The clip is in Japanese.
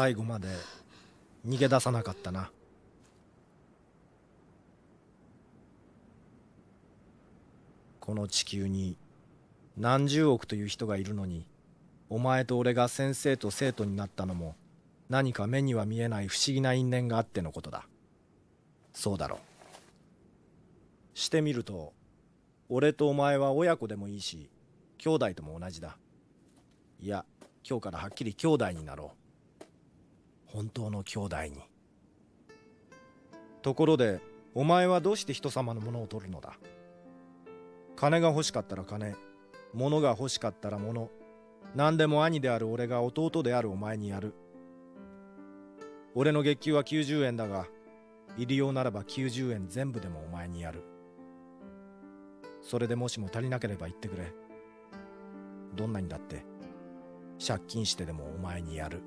最後まで逃げ出さなかったな。この地球に何十億という人がいるのにお前と俺が先生と生徒になったのも何か目には見えない不思議な因縁があってのことだ。そうだろう。してみると俺とお前は親子でもいいし兄弟とも同じだ。いや今日からはっきり兄弟になろう。本当の兄弟に。ところでお前はどうして人様のものを取るのだ？金が欲しかったら金物が欲しかったら物何でも兄である俺が弟であるお前にやる。俺の月給は90円だが入りようならば90円全部でもお前にやる。それでもしも足りなければ言ってくれ。どんなにだって借金してでもお前にやる。